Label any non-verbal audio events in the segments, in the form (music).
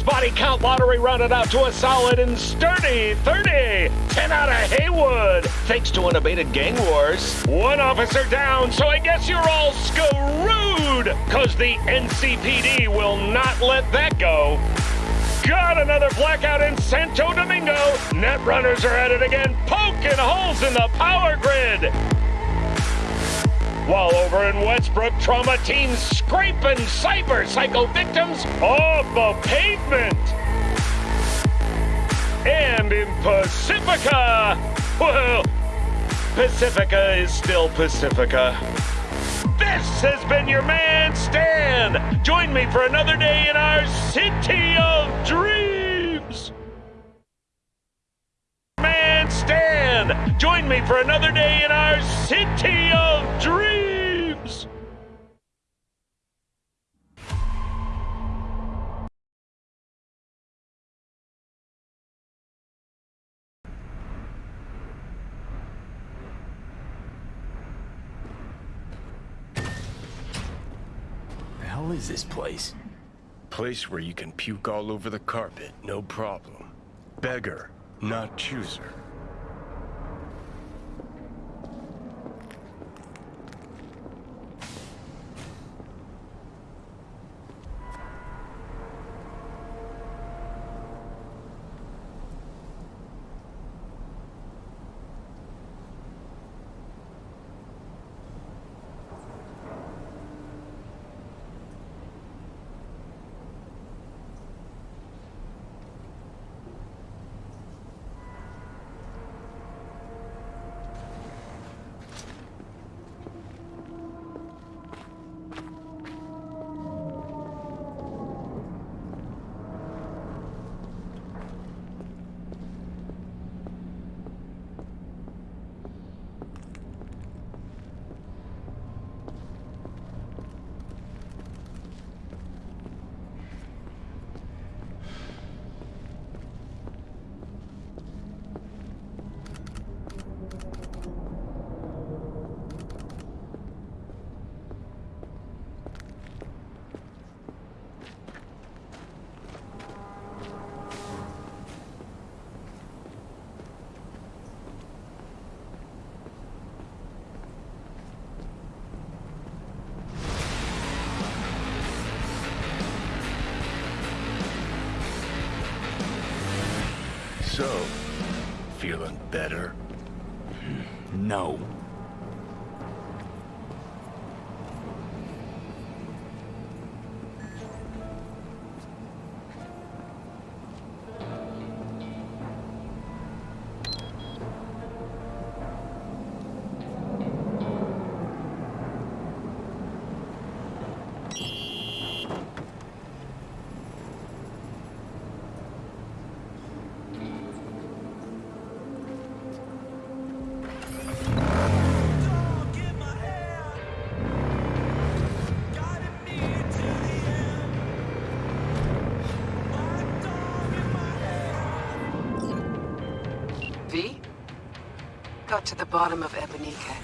Body count lottery rounded out to a solid and sturdy 30. 10 out of Heywood, thanks to unabated gang wars. One officer down, so I guess you're all screwed, cause the NCPD will not let that go. Got another blackout in Santo Domingo. Net runners are at it again, poking holes in the power grid. While over in Westbrook, trauma teams scraping cyber psycho victims off the pavement. And in Pacifica, well, Pacifica is still Pacifica. This has been your man, Stan. Join me for another day in our city of dreams. Stan. Join me for another day in our city of dreams. The hell is this place? Place where you can puke all over the carpet, no problem. Beggar, not chooser. Feeling better? No. To the bottom of Ebunike.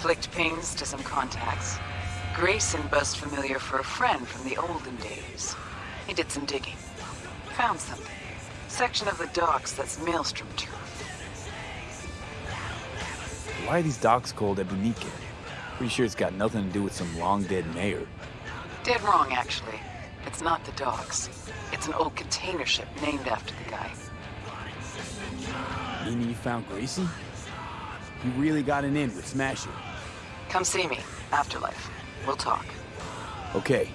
Flicked pings to some contacts. Grayson buzzed familiar for a friend from the olden days. He did some digging. Found something. Section of the docks that's Maelstrom turf. Why are these docks called Ebunike? Pretty sure it's got nothing to do with some long-dead mayor. Dead wrong, actually. It's not the docks. It's an old container ship named after the guy. Meaning you found Grayson? You really got an in with Smasher. Come see me. Afterlife. We'll talk. Okay.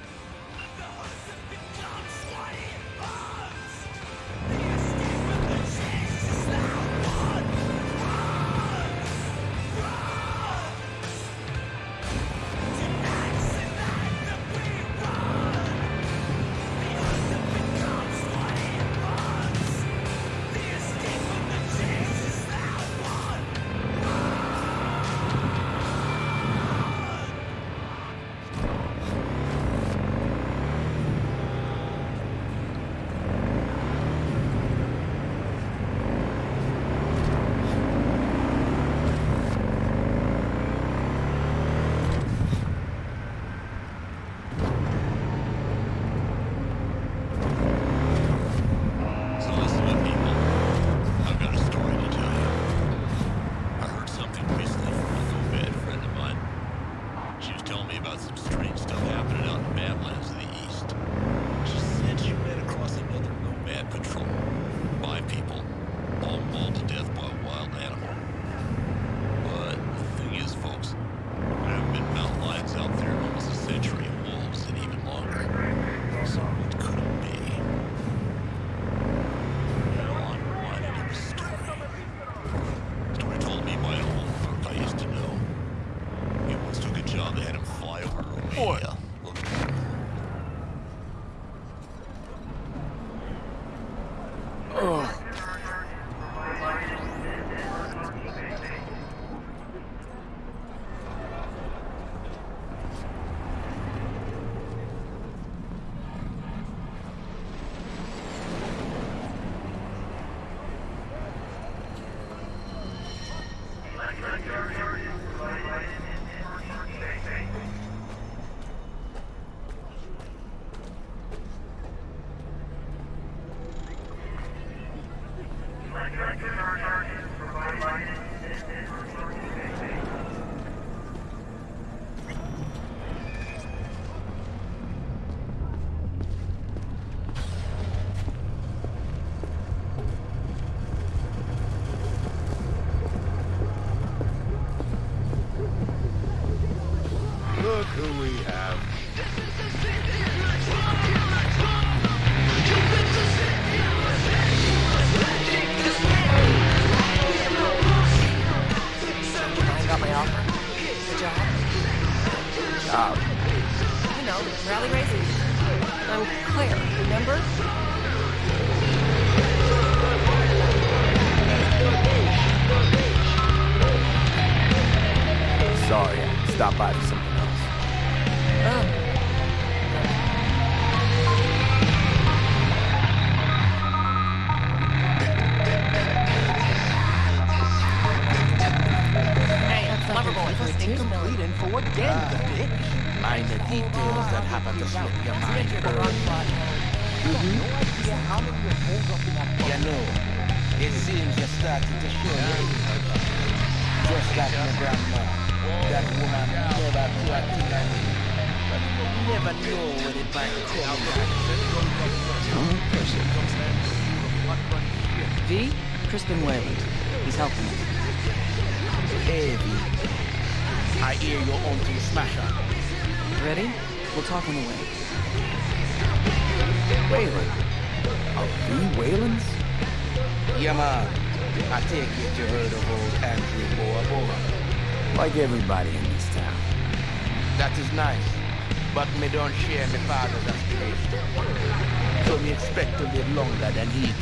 Father's aspiration. So me expect to live longer than he did.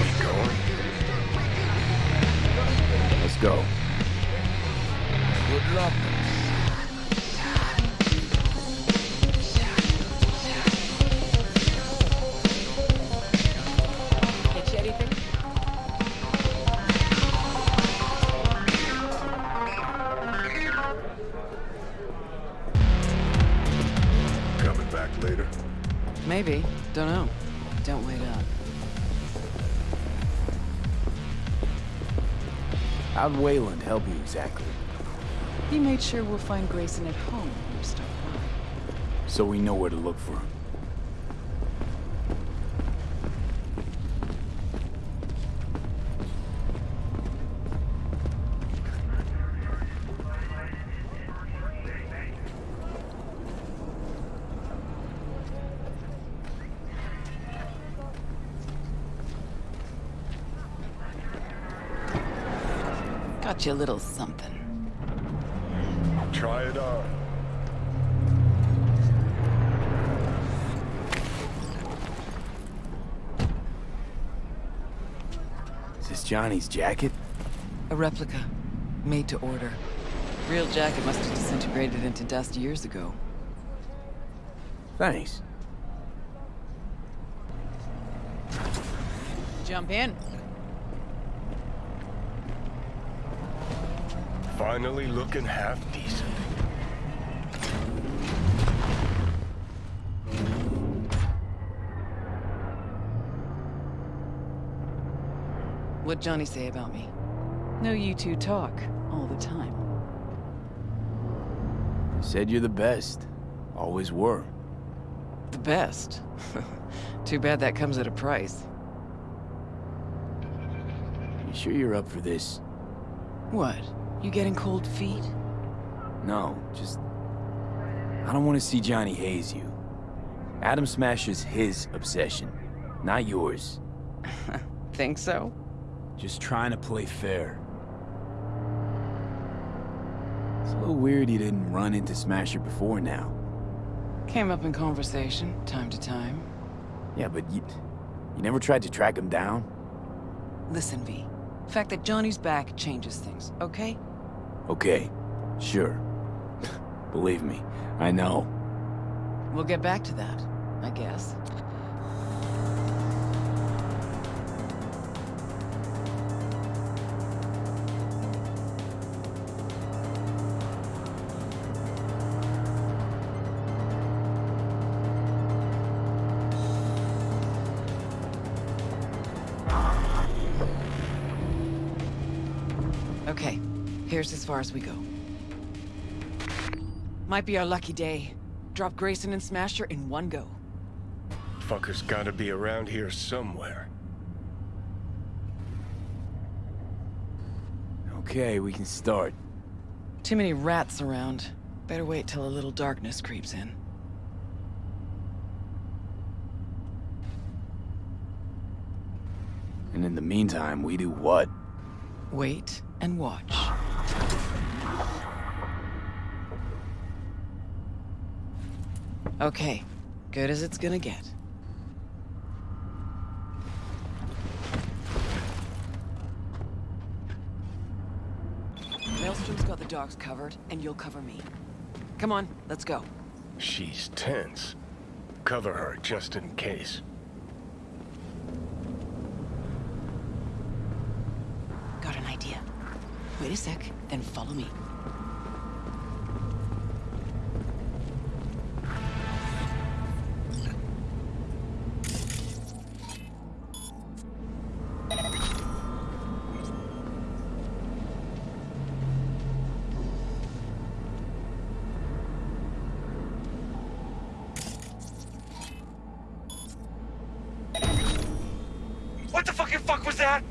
We going? Let's go. Good luck. Don't know. Don't wait up. How'd Wayland help you exactly? He made sure we'll find Grayson at home when we stop by. So we know where to look for him. You a little something. Try it on. Is this Johnny's jacket? A replica. Made to order. Real jacket must have disintegrated into dust years ago. Thanks. Jump in. Finally looking half decent. What'd Johnny say about me? No, you two talk all the time. Said you're the best. Always were. The best. (laughs) Too bad that comes at a price. You sure you're up for this? What? You getting cold feet? No, just... I don't want to see Johnny haze you. Adam Smasher's his obsession, not yours. (laughs) Think so? Just trying to play fair. It's a little weird you didn't run into Smasher before now. Came up in conversation, time to time. Yeah, but you... You never tried to track him down? Listen, V. The fact that Johnny's back changes things, okay? Okay, sure. (laughs) Believe me, I know. We'll get back to that, I guess. As we go. Might be our lucky day. Drop Grayson and Smasher in one go. Fucker's gotta be around here somewhere. Okay, we can start. Too many rats around. Better wait till a little darkness creeps in. And in the meantime, we do what? Wait and watch. Okay, good as it's gonna get. Maelstrom's got the docks covered, and you'll cover me. Come on, let's go. She's tense. Cover her just in case. Got an idea. Wait a sec, then follow me. The fucking fuck was that?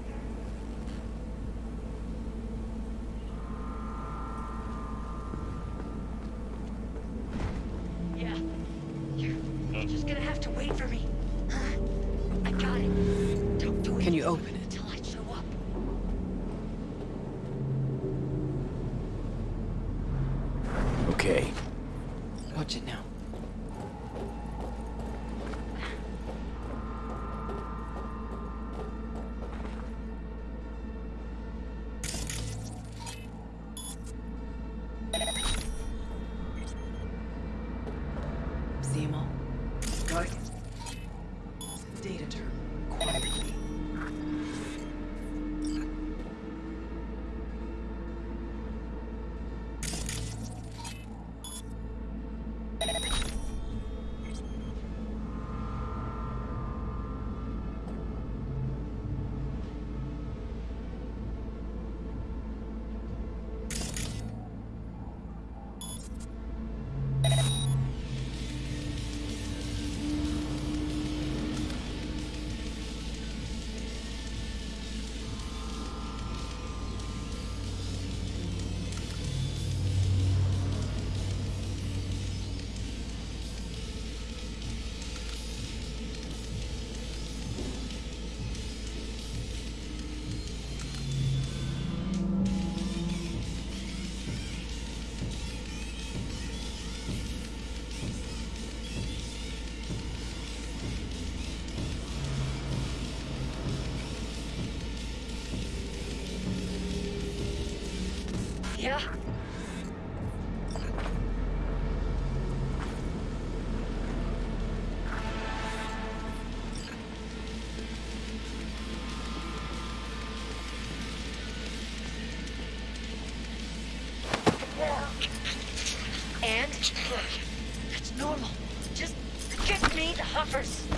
Me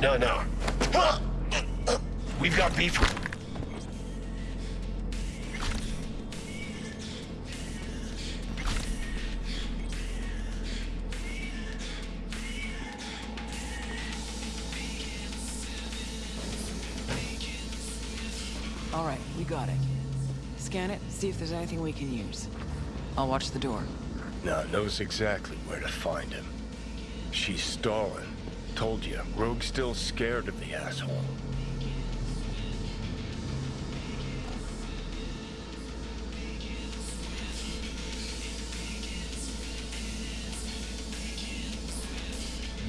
No, no, no. We've got beef. All right, we got it. Scan it, see if there's anything we can use. I'll watch the door. Now knows exactly where to find him. She's stalling. Told you, Rogue's still scared of the asshole.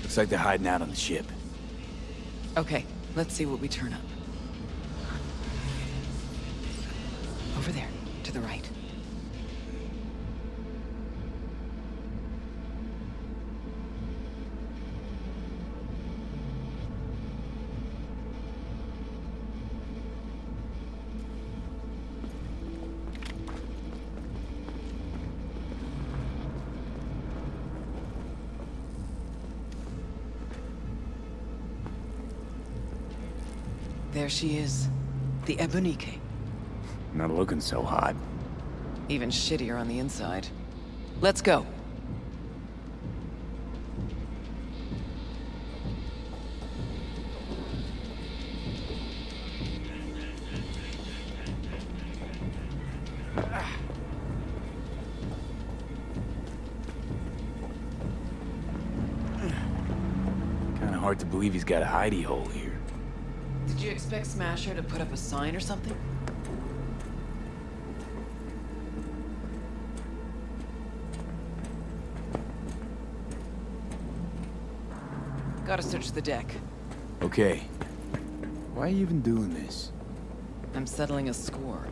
Looks like they're hiding out on the ship. Okay, let's see what we turn up. There she is. The Ebunike. Not looking so hot. Even shittier on the inside. Let's go. Kinda hard to believe he's got a hidey hole here. Did you expect Smasher to put up a sign or something? Gotta search the deck. Okay. Why are you even doing this? I'm settling a score.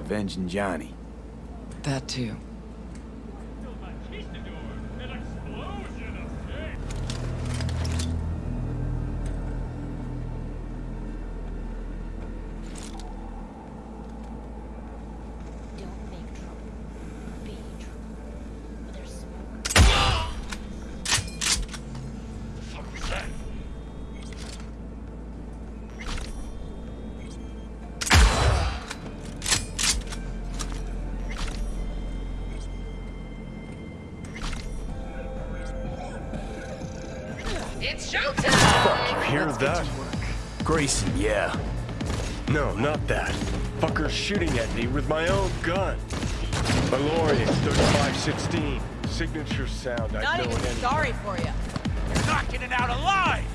Avenging Johnny. That too. Signature sound. I Not know even it sorry for you. You're not getting out alive!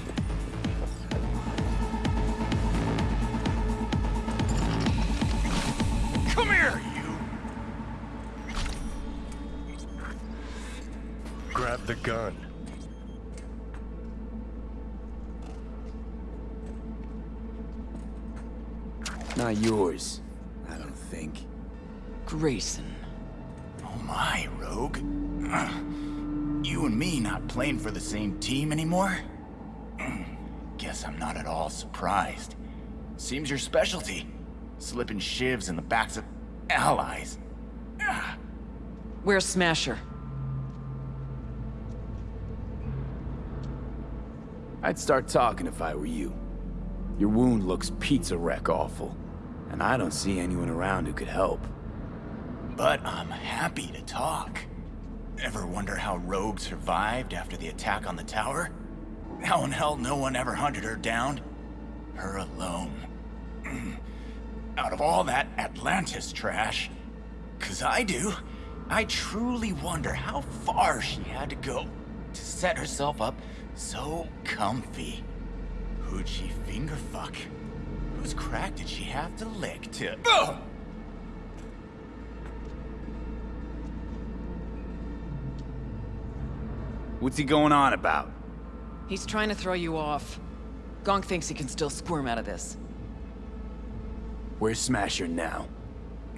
Come here, you! Grab the gun. Not yours. I don't think. Grayson. Oh my, Rogue. (clears throat) You and me not playing for the same team anymore? (clears throat) Guess I'm not at all surprised. Seems your specialty. Slipping shivs in the backs of allies. (clears throat) Where's Smasher? I'd start talking if I were you. Your wound looks pizza wreck awful. And I don't see anyone around who could help. But I'm happy to talk. Ever wonder how Rogue survived after the attack on the tower? How in hell no one ever hunted her down? Her alone. (clears throat) Out of all that Atlantis trash, cause I do, I truly wonder how far she had to go to set herself up so comfy. Who'd she finger fuck? Whose crack did she have to lick to? What's he going on about? He's trying to throw you off. Gonk thinks he can still squirm out of this. Where's Smasher now?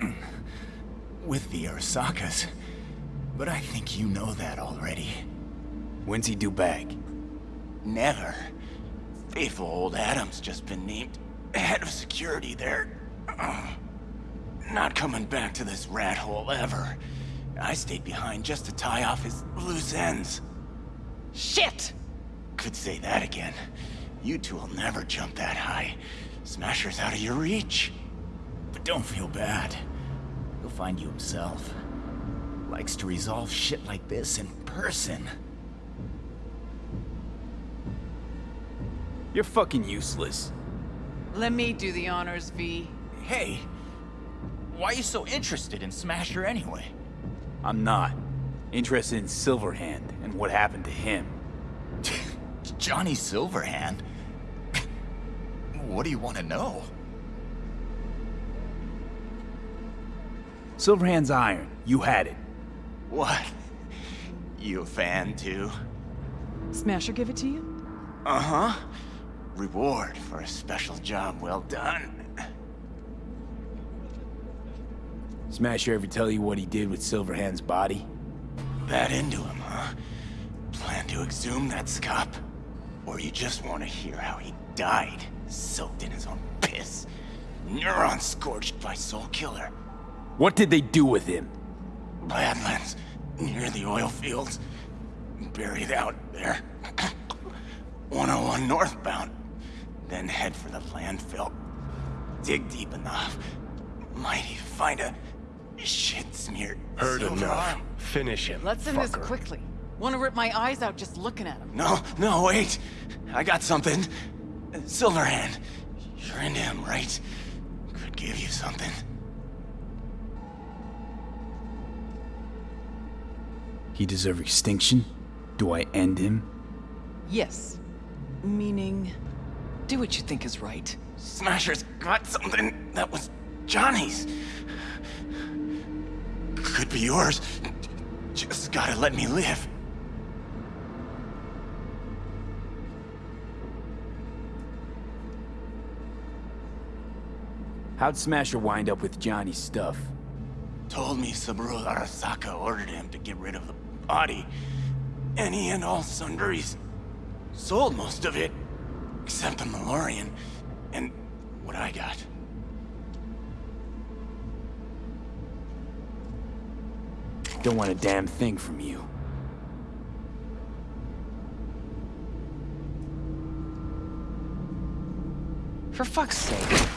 (clears throat) with the Arasakas. But I think you know that already. When's he due back? Never. Faithful old Adam's just been named head of security there. Uh, not coming back to this rat hole ever. I stayed behind just to tie off his loose ends. Shit! could say that again. You two will never jump that high. Smasher's out of your reach. But don't feel bad. He'll find you himself. Likes to resolve shit like this in person. You're fucking useless. Let me do the honors, V. Hey, why are you so interested in Smasher anyway? I'm not. Interested in Silverhand and what happened to him. (laughs) Johnny Silverhand? what do you want to know? Silverhand's iron. You had it. What? You a fan too? Smasher give it to you? Uh-huh. Reward for a special job well done. Smasher ever tell you what he did with Silverhand's body? That into him, huh? Plan to exhume that scop? Or you just want to hear how he died, soaked in his own piss? Neurons scorched by Soul Killer. What did they do with him? Badlands, near the oil fields. Buried out there. (clears throat) 101 northbound. Then head for the landfill. Dig deep enough. Might even find a shit-smeared Heard silver enough. arm. Finish him, Let's end this quickly. Want to rip my eyes out just looking at him. No, no, wait. I got something. Silverhand. You're into him, right? Could give you something. He deserve extinction? Do I end him? Yes. Meaning, do what you think is right. Smasher's got something that was Johnny's. Could be yours. Just gotta let me live. How'd Smasher wind up with Johnny's stuff? Told me Saburo Arasaka ordered him to get rid of the body. Any and all sundries. Sold most of it. Except the Malorian. And what I got. Don't want a damn thing from you. For fuck's sake.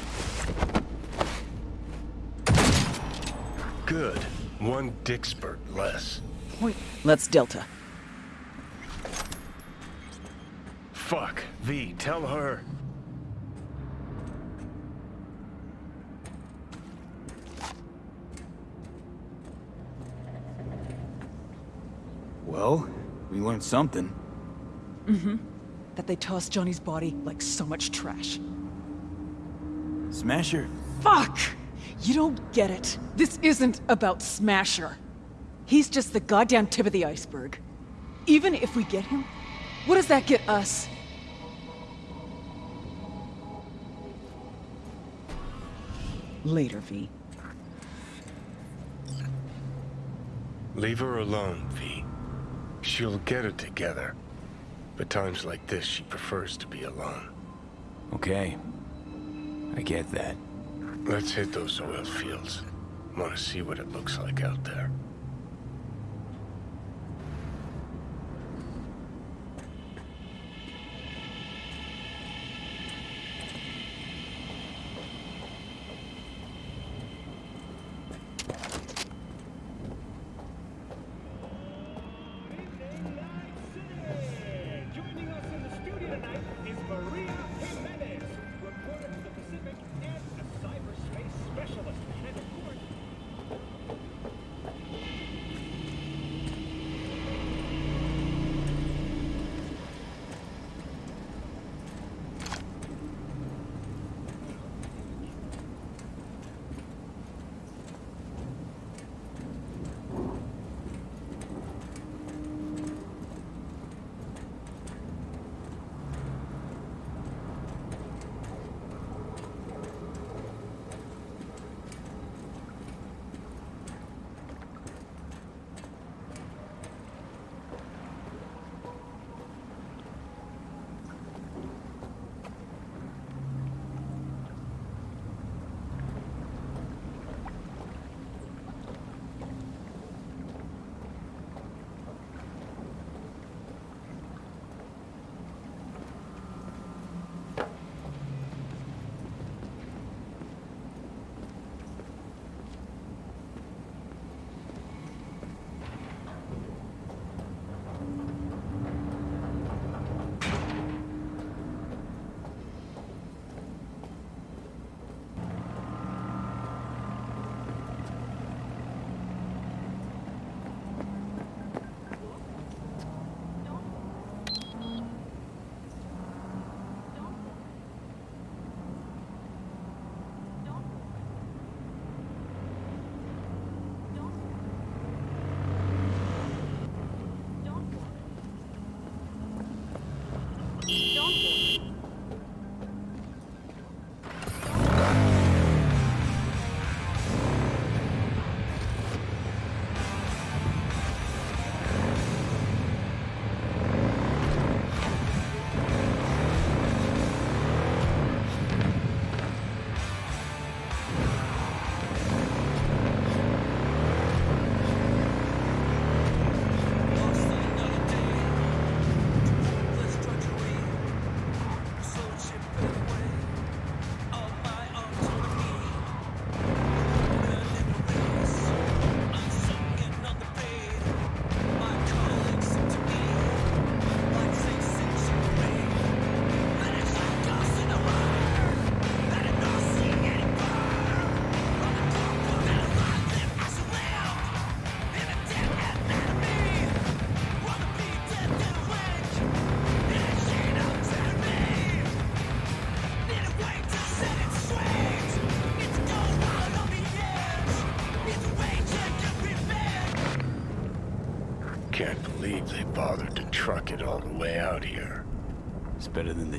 Good. One dick spurt less. Point. Let's Delta. Fuck. V, tell her. Well, we learned something. Mm-hmm. That they tossed Johnny's body like so much trash. Smasher? Fuck! You don't get it. This isn't about Smasher. He's just the goddamn tip of the iceberg. Even if we get him, what does that get us? Later, V. Leave her alone, V. She'll get it together. But times like this, she prefers to be alone. Okay. I get that. Let's hit those oil fields. Want to see what it looks like out there.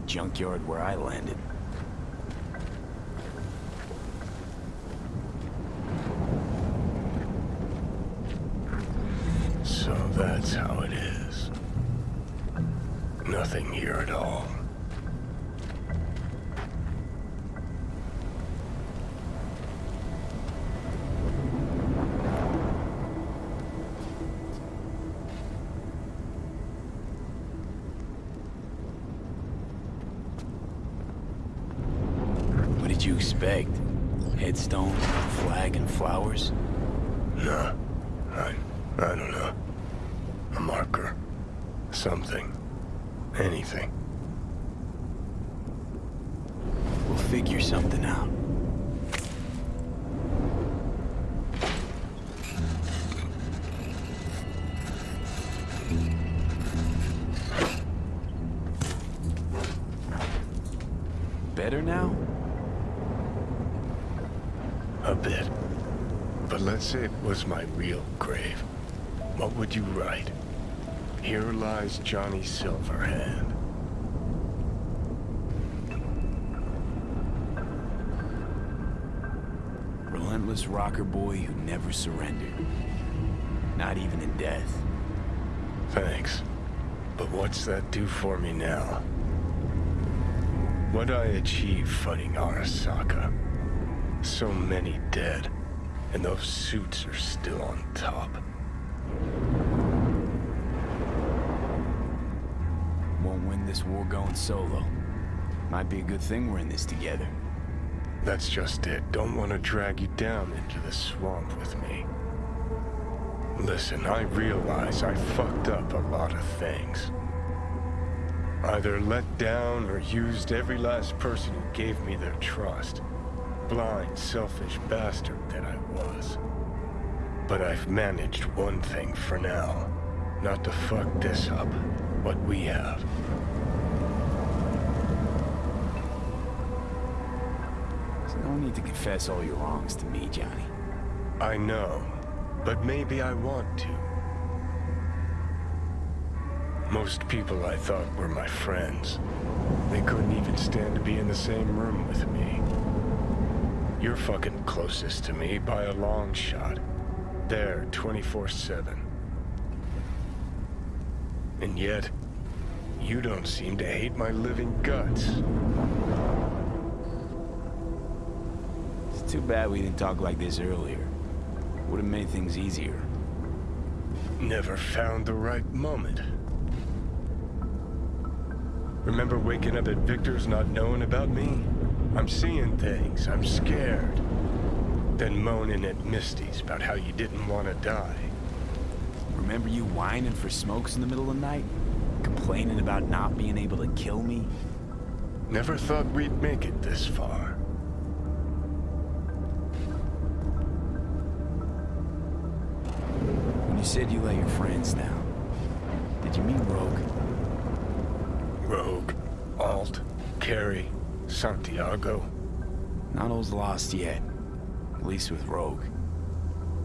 Junkyard where I landed. So that's how it is. Nothing here at all. What did you expect? Headstone, flag, and flowers? Was my real grave. What would you write? Here lies Johnny Silverhand. Relentless rocker boy who never surrendered. Not even in death. Thanks. But what's that do for me now? What I achieved fighting Arasaka? So many dead, and those suits are still on top. Won't win this war going solo. Might be a good thing we're in this together. That's just it. Don't want to drag you down into the swamp with me. Listen, I realize I fucked up a lot of things. Either let down or used every last person who gave me their trust. Blind, selfish bastard that I was. But I've managed one thing for now. Not to fuck this up. What we have. There's no need to confess all your wrongs to me, Johnny. I know, but maybe I want to. Most people I thought were my friends. They couldn't even stand to be in the same room with me. You're fucking closest to me by a long shot. There, 24-7. And yet, you don't seem to hate my living guts. It's too bad we didn't talk like this earlier. Would have made things easier. Never found the right moment. Remember waking up at Victor's not knowing about me? I'm seeing things. I'm scared. Then moaning at Misty's about how you didn't want to die. Remember you whining for smokes in the middle of the night? Complaining about not being able to kill me? Never thought we'd make it this far. When you said you let your friends down, did you mean Rogue? Rogue, Alt, Kerry, Santiago. Not all's lost yet. At least with Rogue.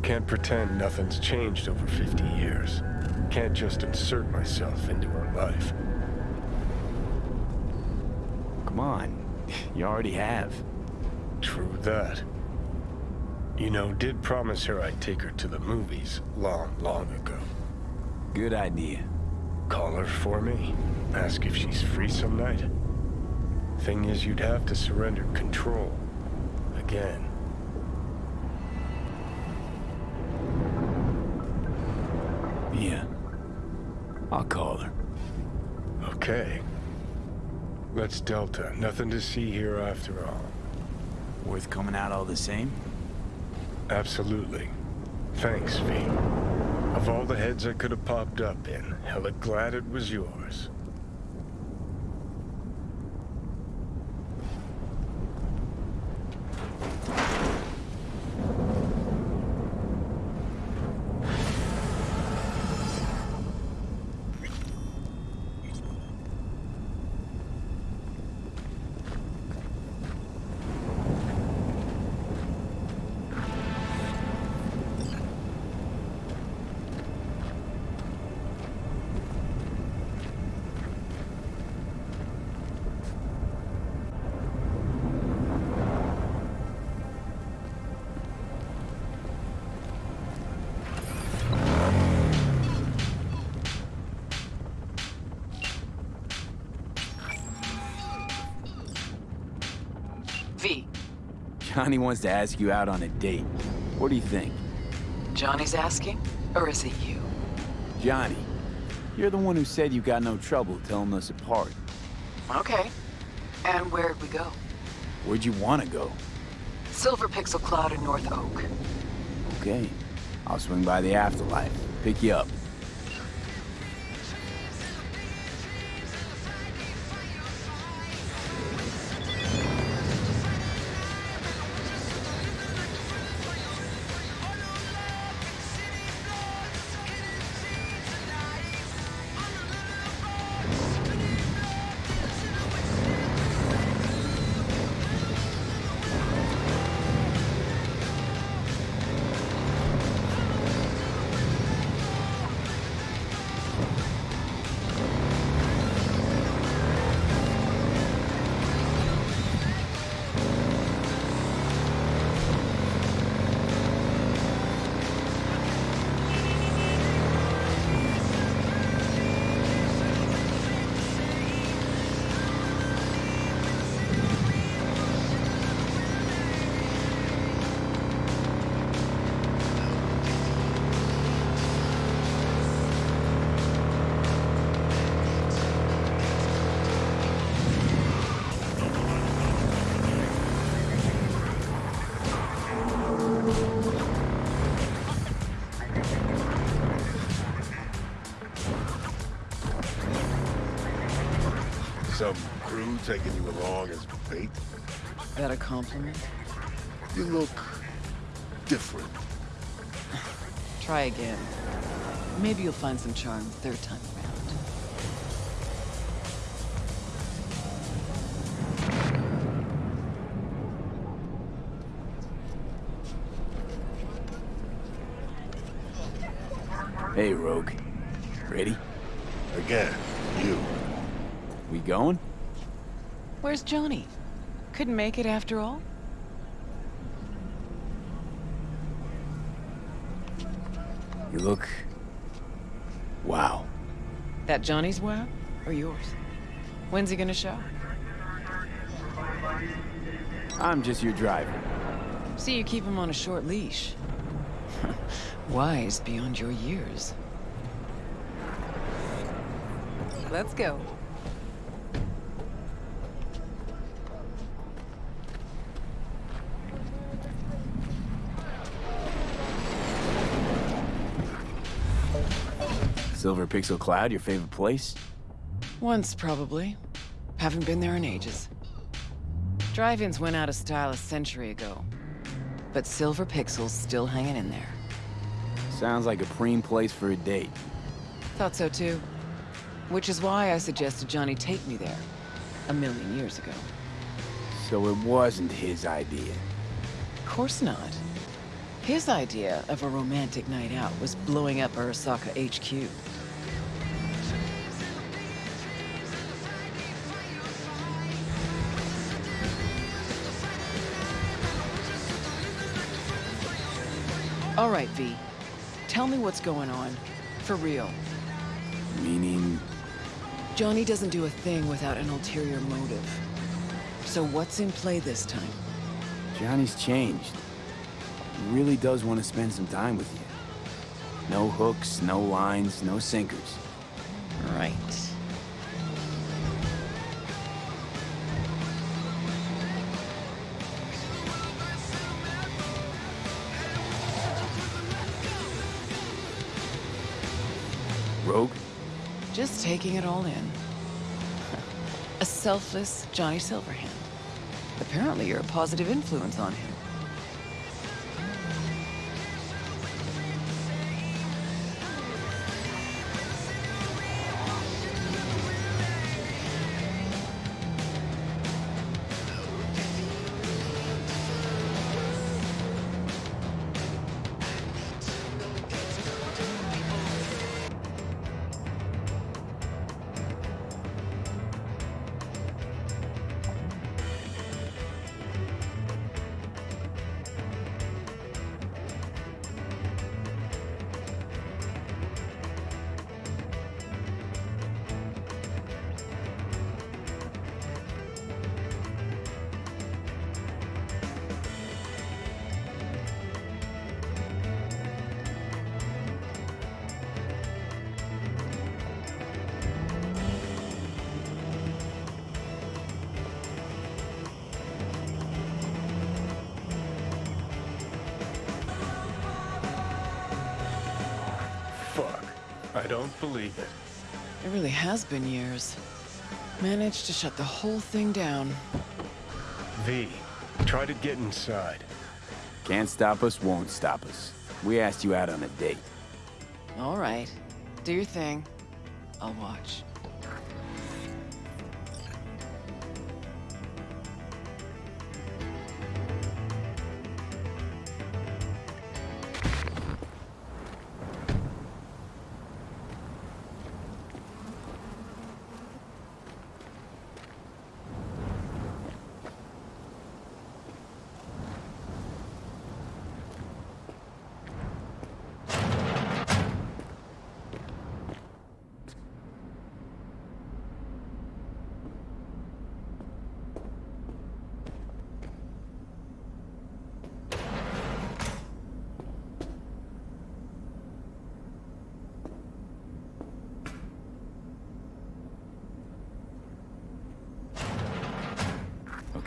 Can't pretend nothing's changed over 50 years. Can't just insert myself into her life. Come on. (laughs) You already have. True that. You know, did promise her I'd take her to the movies long, long ago. Good idea. Call her for me. Ask if she's free some night. Thing is, you'd have to surrender control. Again. Yeah. I'll call her. Okay. Let's Delta. Nothing to see here after all. Worth coming out all the same? Absolutely. Thanks, V. Of all the heads I could have popped up in, hella glad it was yours. Johnny wants to ask you out on a date. What do you think? Johnny's asking? Or is it you? Johnny, you're the one who said you got no trouble telling us apart. Okay. And where'd we go? Where'd you want to go? Silver Pixel Cloud in North Oak. Okay. I'll swing by the afterlife. Pick you up. Taking you along as bait? That a compliment? You look different. (sighs) Try again. Maybe you'll find some charm third time Johnny? Couldn't make it after all? You look... Wow. That Johnny's wow? Or yours? When's he gonna show? I'm just your driver. See, you keep him on a short leash. (laughs) Wise beyond your years. Let's go. Silver Pixel Cloud, your favorite place? Once, probably. Haven't been there in ages. Drive-ins went out of style a century ago. But Silver Pixel's still hanging in there. Sounds like a preem place for a date. Thought so too. Which is why I suggested Johnny take me there. A million years ago. So it wasn't his idea. Of course not. His idea of a romantic night out was blowing up Arasaka HQ. All right, V. Tell me what's going on. For real. Meaning, Johnny doesn't do a thing without an ulterior motive. So what's in play this time? Johnny's changed. He really does want to spend some time with you. No hooks, no lines, no sinkers. Right. Taking it all in. (laughs) A selfless Johnny Silverhand. Apparently you're a positive influence on him. Has been years. Managed to shut the whole thing down. V, try to get inside. Can't stop us, won't stop us. We asked you out on a date. All right. Do your thing. I'll watch.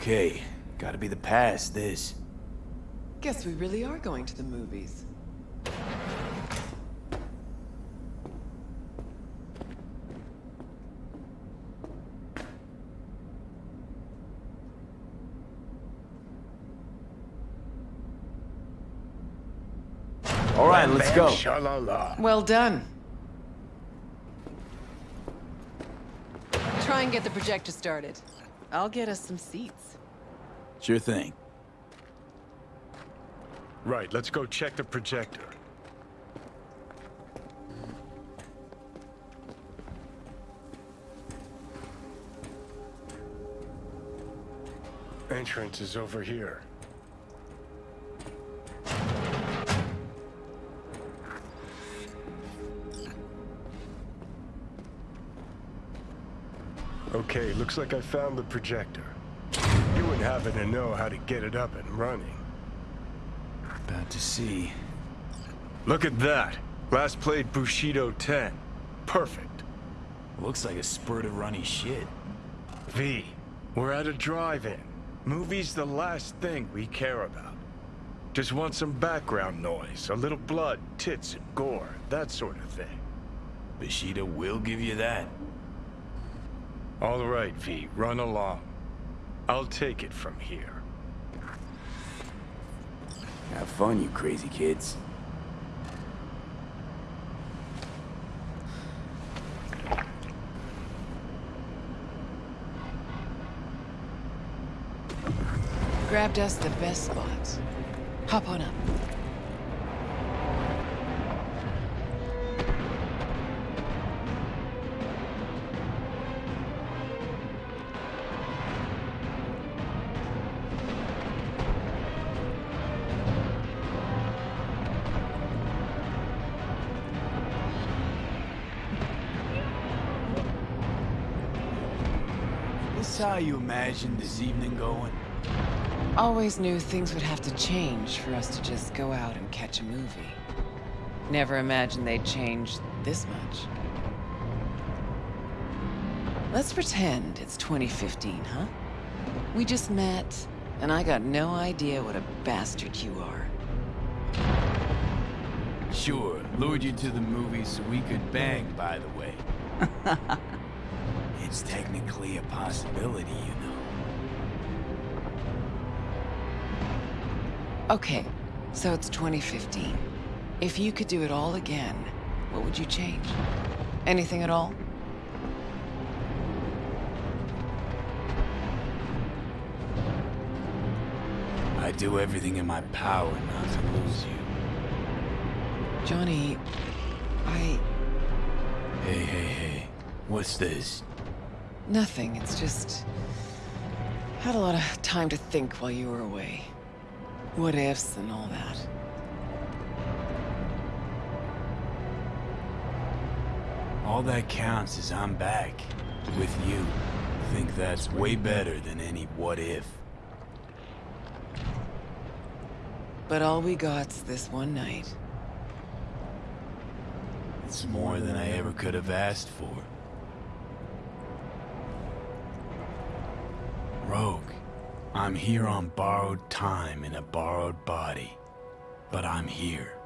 Okay, gotta be the past, this. Guess we really are going to the movies. All right, let's go. Well done. Try and get the projector started. I'll get us some seats. Sure thing. Right, let's go check the projector. Entrance is over here. Okay, looks like I found the projector. You wouldn't happen to know how to get it up and running. About to see. Look at that. Last played Bushido 10. Perfect. Looks like a spurt of runny shit. V, we're at a drive-in. Movie's the last thing we care about. Just want some background noise, a little blood, tits, and gore, that sort of thing. Bushido will give you that. All right, V, run along. I'll take it from here. Have fun, you crazy kids. Grabbed us the best spots. Hop on up. Imagined this evening going? Always knew things would have to change for us to just go out and catch a movie. Never imagined they'd change this much. Let's pretend it's 2015, huh? We just met, and I got no idea what a bastard you are. Sure, lured you to the movies so we could bang, by the way. (laughs) it's technically a possibility, you know. Okay, so it's 2015. If you could do it all again, what would you change? Anything at all? I'd do everything in my power not to lose you. Johnny, I... Hey, hey, hey. What's this? Nothing, it's just... Had a lot of time to think while you were away. What ifs and all that. All that counts is I'm back. With you. Think that's way better than any what if. But all we got's this one night. It's more than I ever could have asked for. Rogue, I'm here on borrowed time in a borrowed body. But I'm here.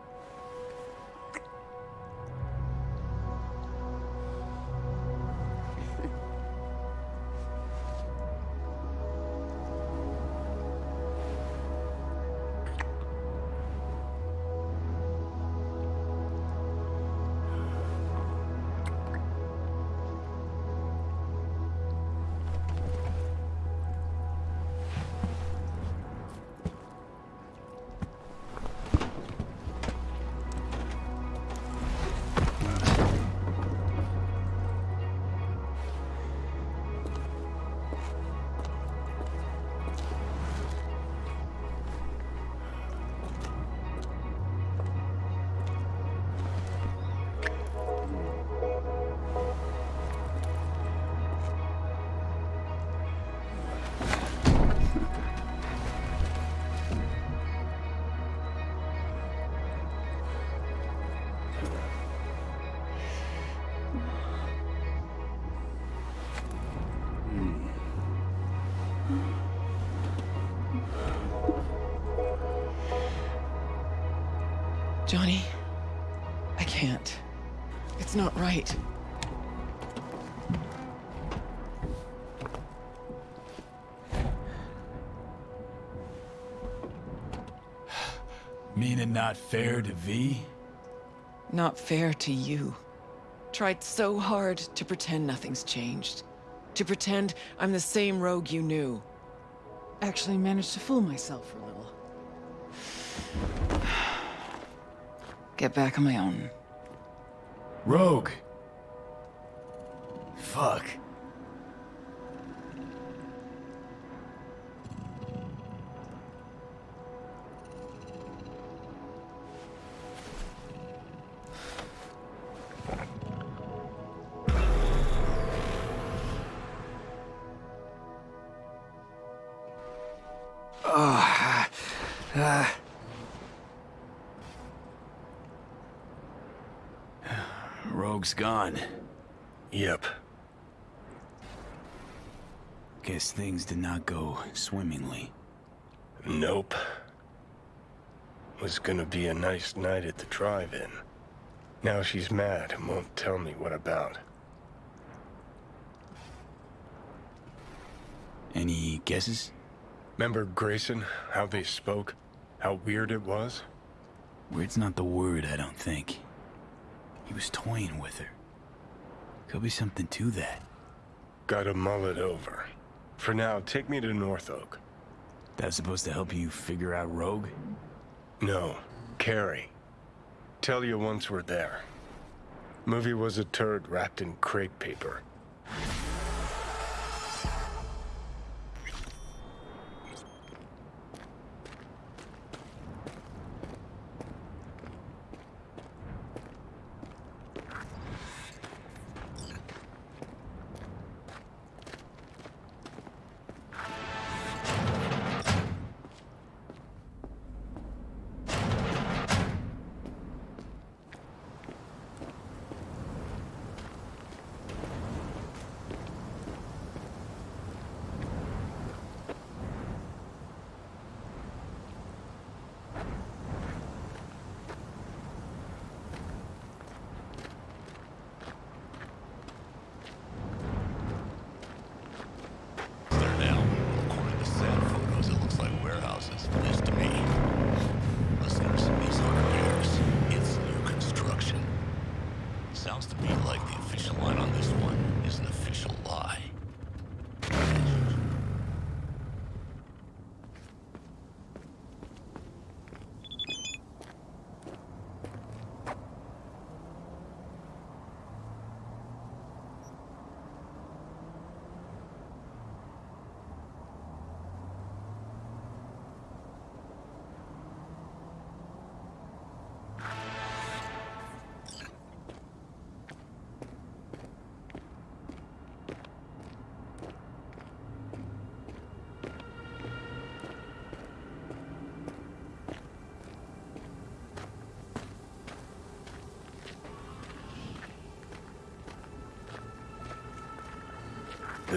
Right. Meaning not fair to V? Not fair to you. Tried so hard to pretend nothing's changed. To pretend I'm the same rogue you knew. Actually managed to fool myself for a little. (sighs) Get back on my own. Rogue! Rogue's gone. Yep. Guess things did not go swimmingly. Nope. Was gonna be a nice night at the drive-in. Now she's mad and won't tell me what about. Any guesses? Remember Grayson? How they spoke? How weird it was? Weird's not the word, I don't think. He was toying with her. Could be something to that. Gotta mull it over. For now, take me to North Oak. That's supposed to help you figure out Rogue? No, Kerry. Tell you once we're there. Movie was a turd wrapped in crepe paper.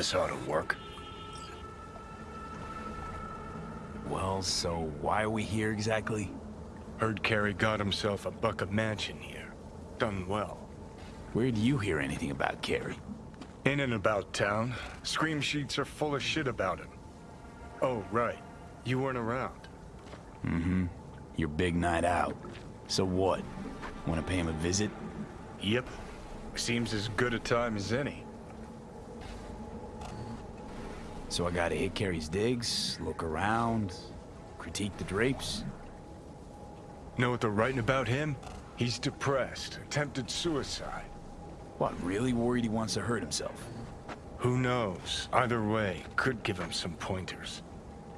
This ought to work. Well, so why are we here exactly? Heard Kerry got himself a buck a mansion here. Done well. Where'd you hear anything about Kerry? In and about town. Scream sheets are full of shit about him. Oh, right. You weren't around. Mm-hmm. Your big night out. So what? Want to pay him a visit? Yep. Seems as good a time as any. So I gotta hit Kerry's digs, look around, critique the drapes? Know what they're writing about him? He's depressed, attempted suicide. What, really worried he wants to hurt himself? Who knows? Either way, could give him some pointers.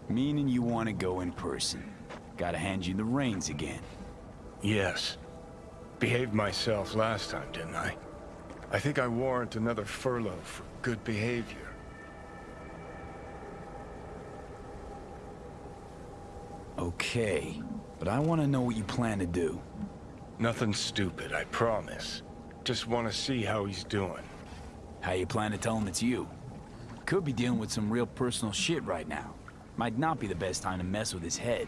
Meaning you want to go in person. Gotta hand you the reins again. Yes. Behaved myself last time, didn't I? I think I warrant another furlough for good behavior. Okay, but I want to know what you plan to do. Nothing stupid, I promise. Just want to see how he's doing. How you plan to tell him it's you? Could be dealing with some real personal shit right now. Might not be the best time to mess with his head.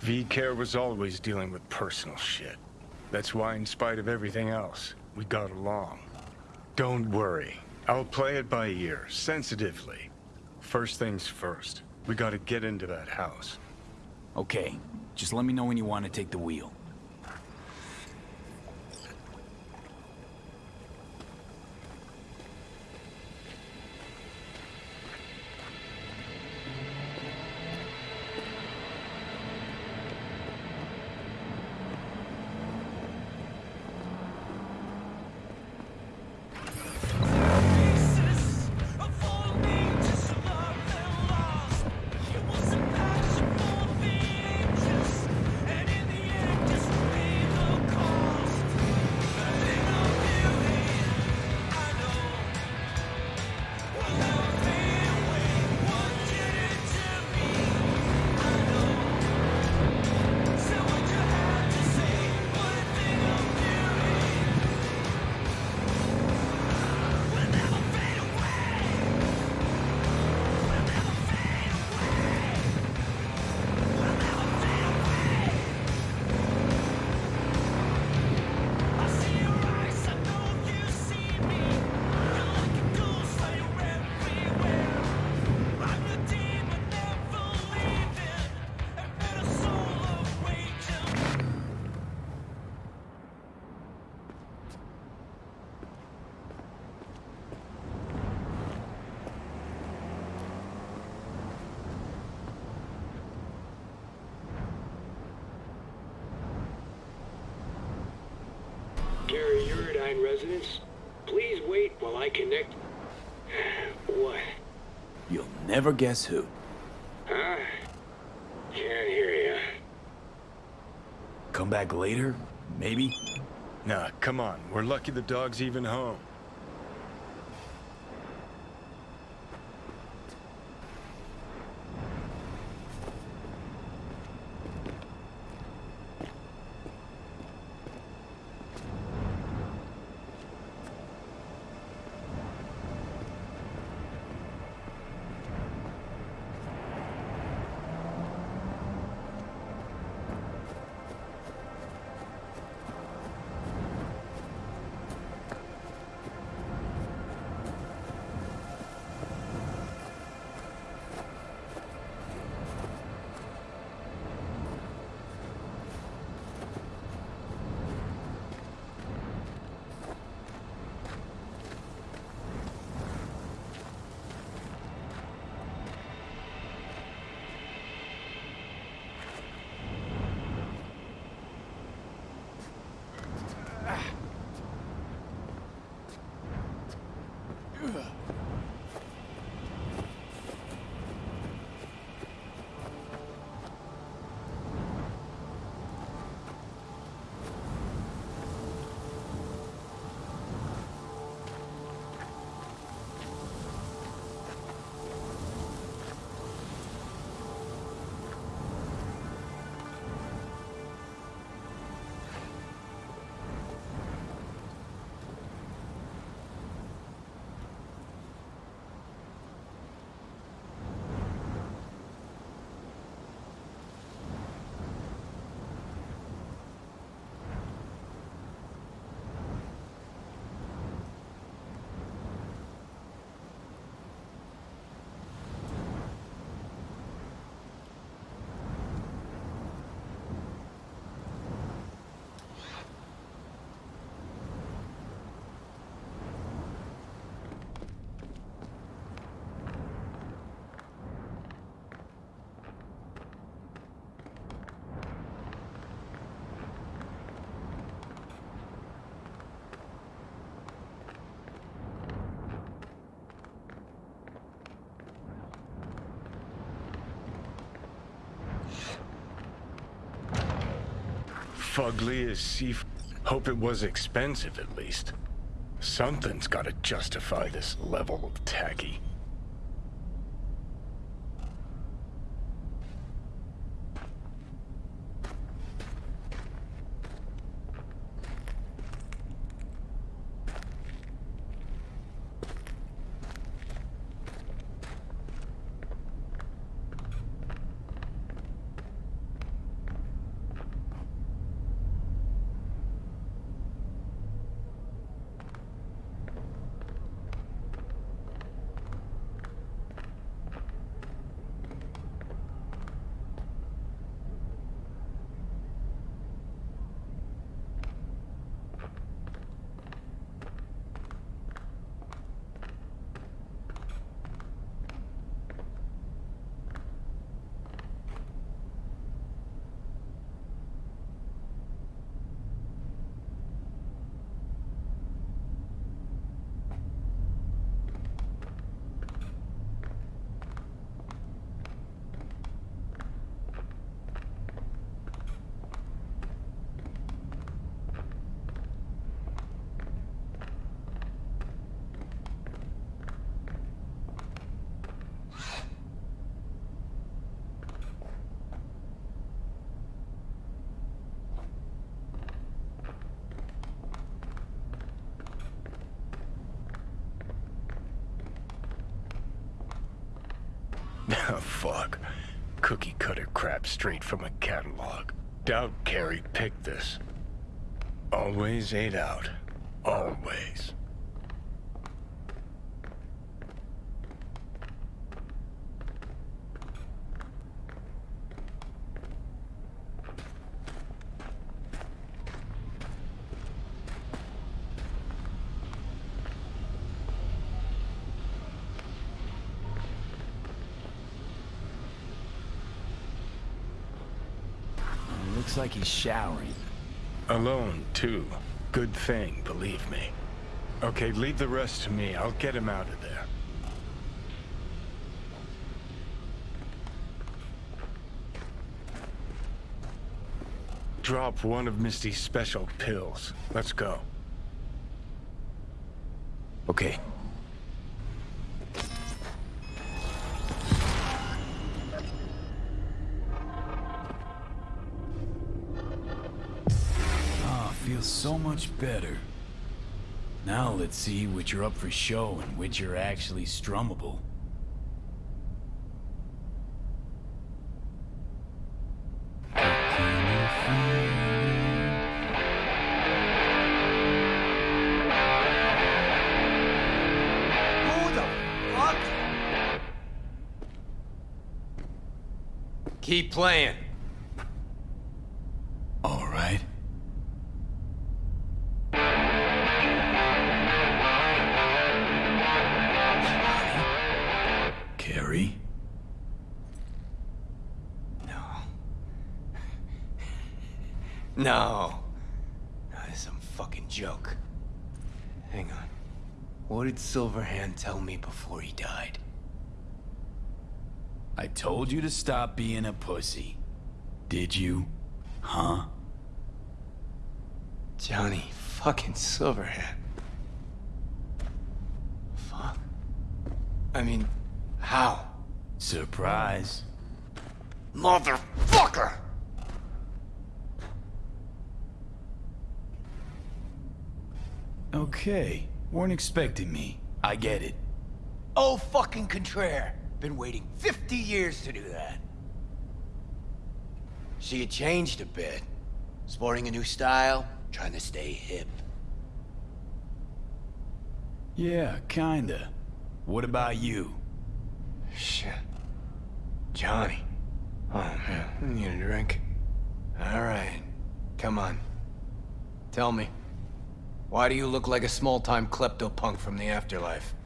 V-Care was always dealing with personal shit. That's why, in spite of everything else, we got along. Don't worry. I'll play it by ear, sensitively. First things first. We gotta get into that house. Okay, just let me know when you want to take the wheel. Never guess who. Huh? Can't hear ya. Come back later? Maybe? Nah, come on. We're lucky the dog's even home. Fugly as sea... Hope it was expensive, at least. Something's gotta justify this level of tacky. Oh, fuck. Cookie cutter crap straight from a catalog. Doubt Kerry picked this. Always ate out. Always. Looks like he's showering. Alone, too. Good thing, believe me. Okay, leave the rest to me. I'll get him out of there. Drop one of Misty's special pills. Let's go. Okay. Feels so much better. Now let's see which are up for show and which are actually strummable. Who the fuck? Keep playing. Did Silverhand tell me before he died? I told you to stop being a pussy. Did you? Huh? Johnny fucking Silverhand. Fuck. I mean, how? Surprise. Motherfucker! Okay. Weren't expecting me. I get it. Oh, fucking contraire. Been waiting 50 years to do that. See, you changed a bit. Sporting a new style, trying to stay hip. Yeah, kinda. What about you? Shit. Johnny. Oh, man. I need a drink. All right. Come on. Tell me. Why do you look like a small-time klepto-punk from the afterlife?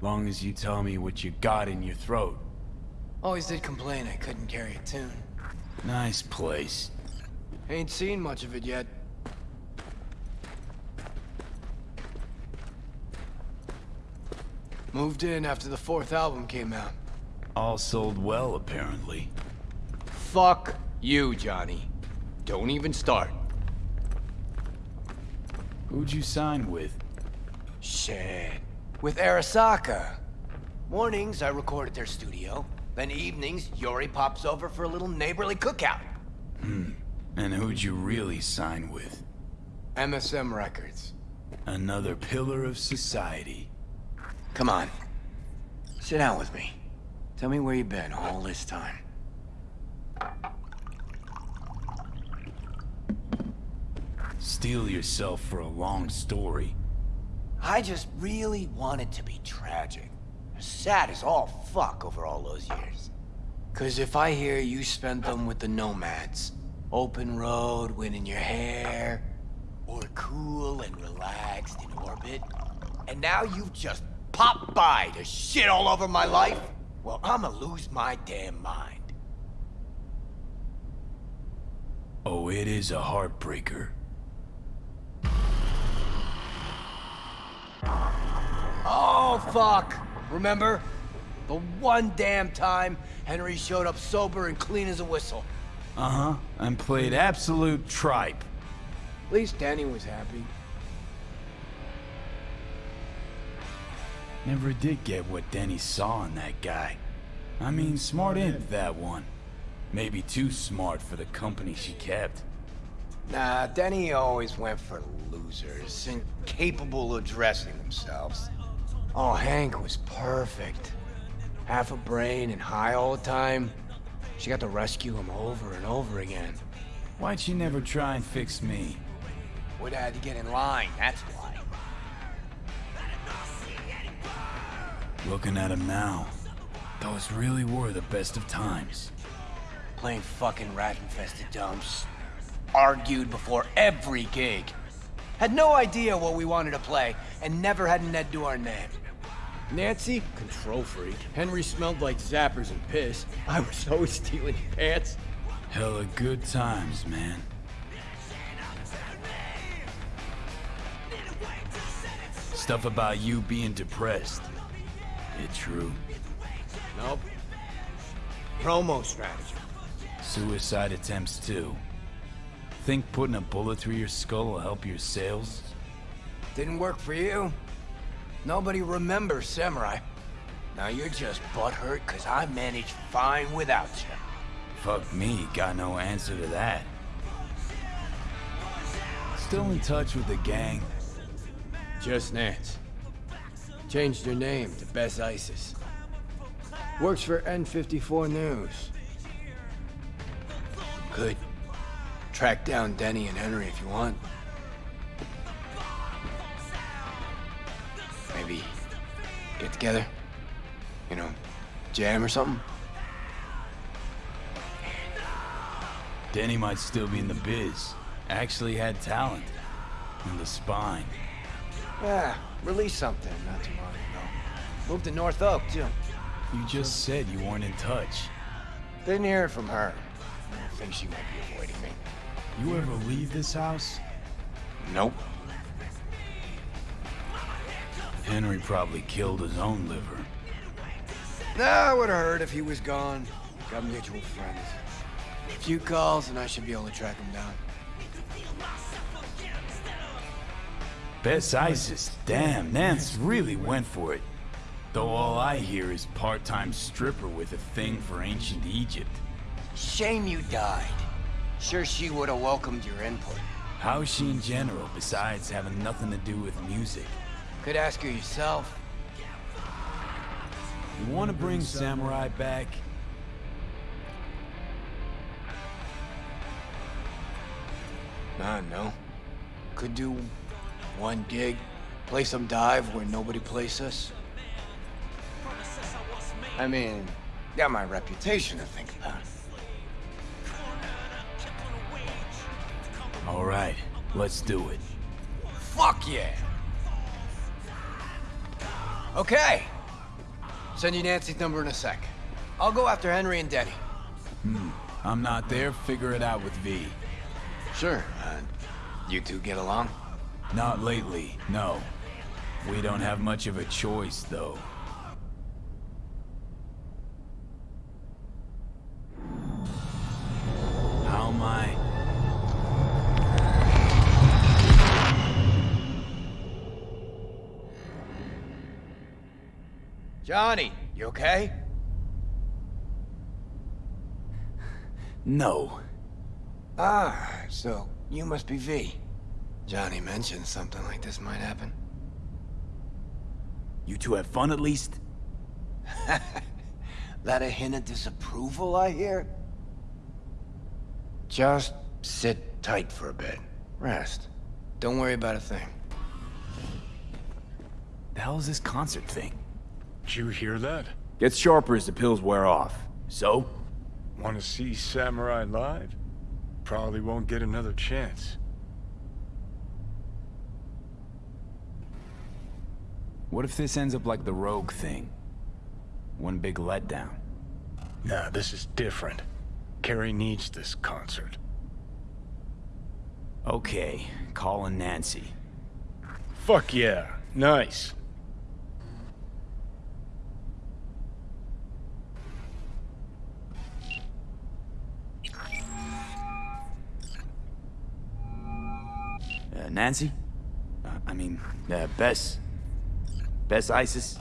Long as you tell me what you got in your throat. Always did complain I couldn't carry a tune. Nice place. Ain't seen much of it yet. Moved in after the fourth album came out. All sold well, apparently. Fuck you, Johnny. Don't even start. Who'd you sign with? Shit. With Arasaka. Mornings, I record at their studio. Then evenings, Yori pops over for a little neighborly cookout. Hmm. And who'd you really sign with? MSM Records. Another pillar of society. Come on. Sit down with me. Tell me where you've been all this time. Steel yourself for a long story. I just really wanted to be tragic. Sad as all fuck over all those years. Cause if I hear you spent them with the Nomads, open road, wind in your hair, or cool and relaxed in orbit, and now you've just popped by to shit all over my life, well, I'ma lose my damn mind. Oh, it is a heartbreaker. Oh, fuck! Remember? The one damn time Henry showed up sober and clean as a whistle. Uh-huh. And played absolute tripe. At least Danny was happy. Never did get what Denny saw in that guy. I mean, smart imp, that one. Maybe too smart for the company she kept. Nah, Denny always went for losers, incapable of dressing themselves. Oh, Hank was perfect. Half a brain and high all the time. She got to rescue him over and over again. Why'd she never try and fix me? Would have had to get in line, that's why. Looking at him now, those really were the best of times. Playing fucking rat-infested dumps. Argued before every gig. Had no idea what we wanted to play, and never had an Ed to our name. Nancy, control freak. Henry smelled like zappers and piss. (laughs) I was always stealing pants. Hella good times, man. Stuff about you being depressed. It true? Nope. Promo strategy. Suicide attempts too. Think putting a bullet through your skull will help your sales? Didn't work for you. Nobody remembers Samurai. Now you're just butthurt because I managed fine without you. Fuck me, got no answer to that. Still in touch with the gang? Just Nance. Changed her name to Bes Isis. Works for N54 News. Could track down Denny and Henry if you want. Maybe get together? You know, jam or something? Denny might still be in the biz. Actually had talent. And the spine. Yeah, release something not too long ago. Moved to North Oak, too. You just said you weren't in touch. Didn't hear it from her. I think she might be avoiding me. You ever leave this house? Nope. Henry probably killed his own liver. Nah, I would've heard if he was gone. Got mutual friends. A few calls and I should be able to track him down. Bes Isis, damn, Nance really went for it. Though all I hear is part-time stripper with a thing for ancient Egypt. Shame you died. Sure she would have welcomed your input. How's she in general, besides having nothing to do with music? Could ask her yourself. You want to bring Samurai back? Nah, no. Could do one gig, play some dive where nobody plays us. I mean, got my reputation to think about. All right, let's do it. Fuck yeah! Okay. Send you Nancy's number in a sec. I'll go after Henry and Denny. Hmm. I'm not there, figure it out with V. Sure. Uh, you two get along? Not lately, no. We don't have much of a choice, though. Johnny, you okay? No. Ah, so you must be V. Johnny mentioned something like this might happen. You two have fun at least? (laughs) that a hint of disapproval, I hear? Just sit tight for a bit. Rest. Don't worry about a thing. The hell is this concert thing? Did you hear that? Gets sharper as the pills wear off. So? Want to see Samurai live? Probably won't get another chance. What if this ends up like the Rogue thing? One big letdown. Nah, this is different. Kerry needs this concert. Okay, calling Nancy. Fuck yeah. Nice. Nancy? Uh, I mean, uh, Bes? Bes Isis?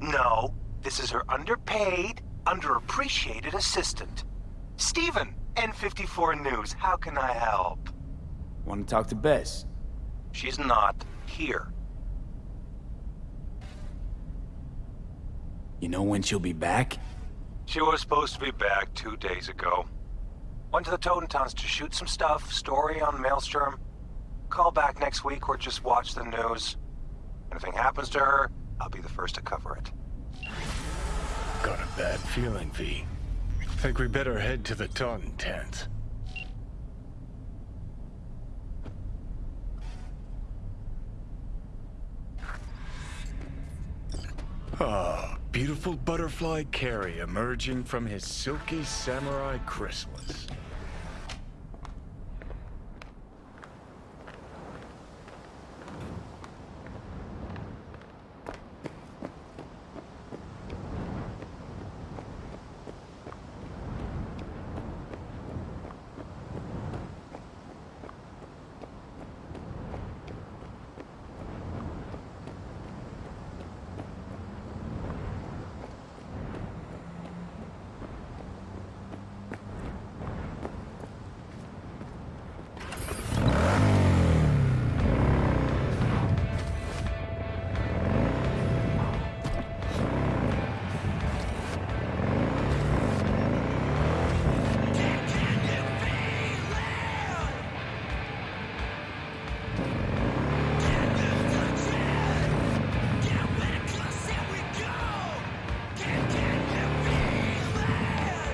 No, this is her underpaid, underappreciated assistant. Steven, N54 News, how can I help? Want to talk to Bes? She's not here. You know when she'll be back? She was supposed to be back two days ago. Went to the Totentanz to shoot some stuff, story on Maelstrom. Call back next week or just watch the news. Anything happens to her, I'll be the first to cover it. Got a bad feeling, V. Think we better head to the Totentanz. Ah, beautiful butterfly Kerry emerging from his silky samurai chrysalis.